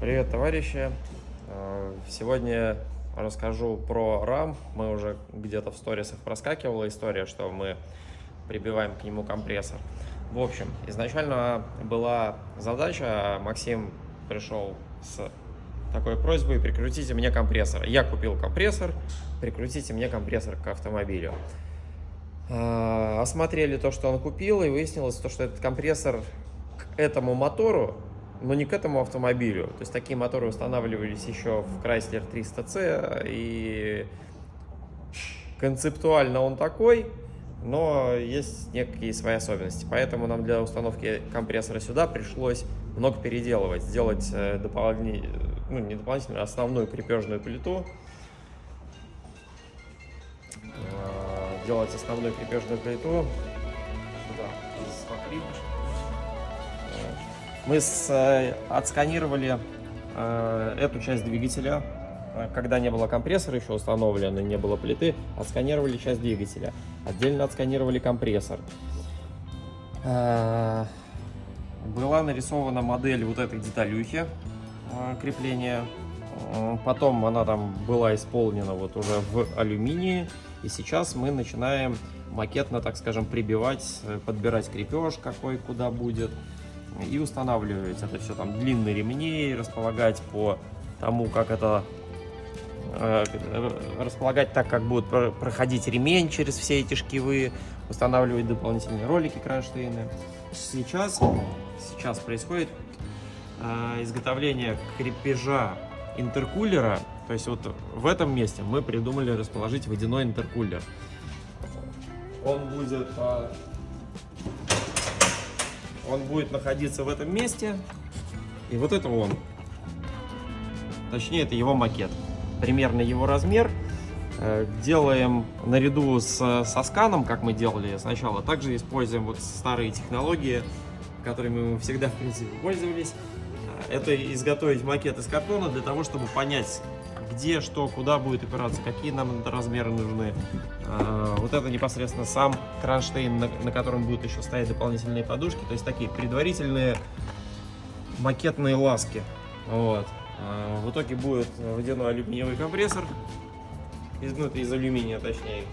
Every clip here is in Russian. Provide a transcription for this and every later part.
Привет, товарищи! Э, Сегодня расскажу про RAM. Мы уже где-то в сторисах проскакивала история, что мы прибиваем к нему компрессор. В общем, изначально была задача, Максим пришел с такой просьбой, прикрутите мне компрессор. Я купил компрессор, прикрутите мне компрессор к автомобилю. Э, Осмотрели то, что он купил, и выяснилось, то, что этот компрессор к этому мотору но не к этому автомобилю. То есть такие моторы устанавливались еще в Chrysler 300C, и концептуально он такой, но есть некие свои особенности. Поэтому нам для установки компрессора сюда пришлось много переделывать, сделать э, дополнительную, ну не дополнительную, а основную крепежную плиту, Э, делать основную крепежную плиту сюда, из покрывки. Мы с, э, отсканировали э, эту часть двигателя, э, когда не было компрессора еще установлено, не было плиты, отсканировали часть двигателя. Отдельно отсканировали компрессор. Э, была нарисована модель вот этой деталюхи крепления. Потом она там была исполнена вот уже в алюминии. И сейчас мы начинаем макетно, так скажем, прибивать, подбирать крепеж какой куда будет и устанавливать это все там длинные ремни, располагать по тому, как это э, располагать так, как будет про- проходить ремень через все эти шкивы, устанавливать дополнительные ролики кронштейны. Сейчас, сейчас происходит э, изготовление крепежа интеркулера, то есть вот в этом месте мы придумали расположить водяной интеркулер. Он будет он будет находиться в этом месте. И вот это он. Точнее, это его макет. Примерно его размер. Э, Делаем наряду с, со сканом, как мы делали сначала. Также используем вот старые технологии, которыми мы всегда, в принципе, пользовались. Э, Это изготовить макет из картона для того, чтобы понять, где, что, куда будет опираться, какие нам размеры нужны. А, Вот это непосредственно сам кронштейн, на, котором будут еще стоять дополнительные подушки. То есть такие предварительные макетные ласки. Вот. А, В итоге будет водяной алюминиевый компрессор. Из, ну, это из алюминия, точнее.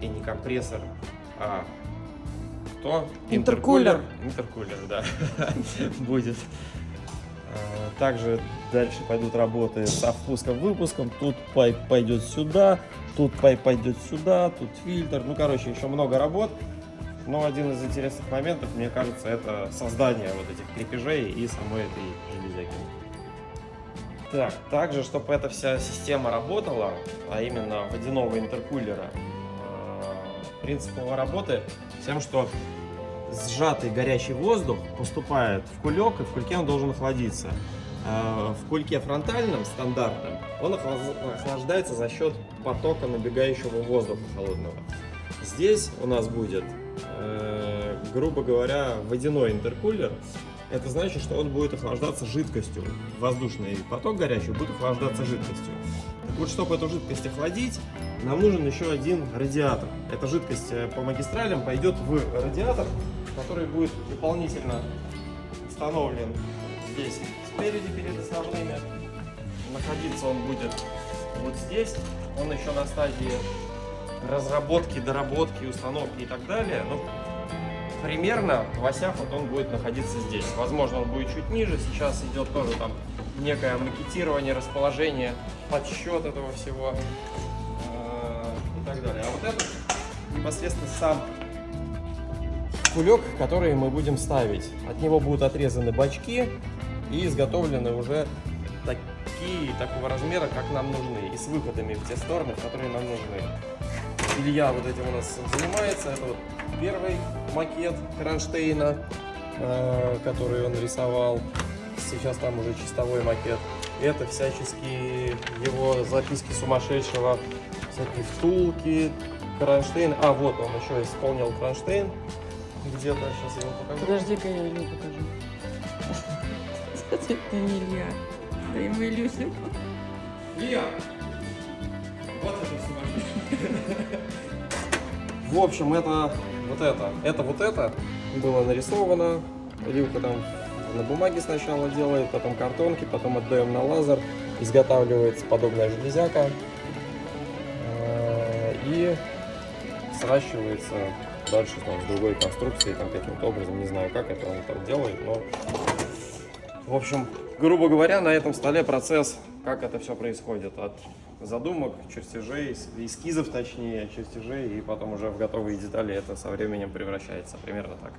И не компрессор, а кто? Интеркулер. Интеркулер, да. Будет. Также дальше пойдут работы со впуском-выпуском. Тут pipe пойдет сюда, тут pipe пойдет сюда, тут фильтр. Ну, короче, еще много работ. Но один из интересных моментов, мне кажется, это создание вот этих крепежей и самой этой железяки. Так, также, чтобы эта вся система работала, а именно водяного интеркулера, э, принцип его работы тем, что сжатый горячий воздух поступает в кулек, и в кульке он должен охладиться. Э, В кульке фронтальном, стандартном, он охлаждается за счет потока набегающего воздуха холодного. Здесь у нас будет, э, грубо говоря, водяной интеркулер. Это значит, что он будет охлаждаться жидкостью. Воздушный поток горячий будет охлаждаться жидкостью. Так вот, чтобы эту жидкость охладить, нам нужен еще один радиатор. Эта жидкость э, по магистралям пойдет в радиатор, который будет дополнительно установлен здесь спереди перед основными. Находиться он будет вот здесь. Он еще на стадии разработки, доработки, установки и так далее. Но примерно в осях вот он будет находиться здесь. Возможно, он будет чуть ниже. Сейчас идет тоже там некое макетирование, расположение, подсчет этого всего э, и так далее. А вот этот непосредственно сам кулек, который мы будем ставить. От него будут отрезаны бачки и изготовлены уже такие, такого размера, как нам нужны, и с выходами в те стороны, которые нам нужны. Илья вот этим у нас занимается. Это вот первый макет кронштейна, э, который он рисовал. Сейчас там уже чистовой макет. Это всяческие его записки сумасшедшего, всякие втулки, кронштейн. А, вот он еще исполнил кронштейн. Где-то, сейчас я его покажу. Подожди-ка я Илью покажу. Это не Илья. Да ему Илюсю. Илья! В общем, это вот это. Это вот это было нарисовано. Илюха там на бумаге сначала делает, потом картонки, потом отдаем на лазер, изготавливается подобная железяка э, и сращивается дальше там, с другой конструкцией, там каким-то образом, не знаю, как это он там делает, но в общем, грубо говоря, на этом столе процесс, как это все происходит, от задумок, чертежей, эс- эскизов точнее, чертежей, и потом уже в готовые детали это со временем превращается, примерно так.